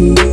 you.